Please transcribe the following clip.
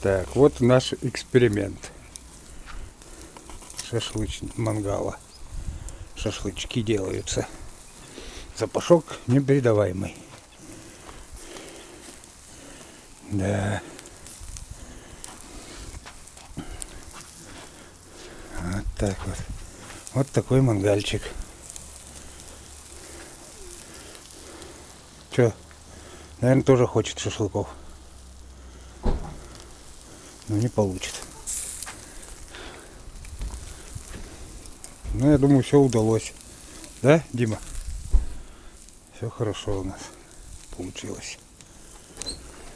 Так, вот наш эксперимент. Шашлычный мангала. Шашлычки делаются. Запашок непередаваемый. Да. Вот так вот. Вот такой мангальчик. Че? Наверное, тоже хочет шашлыков. Но не получит. Ну, я думаю, все удалось. Да, Дима? Все хорошо у нас получилось.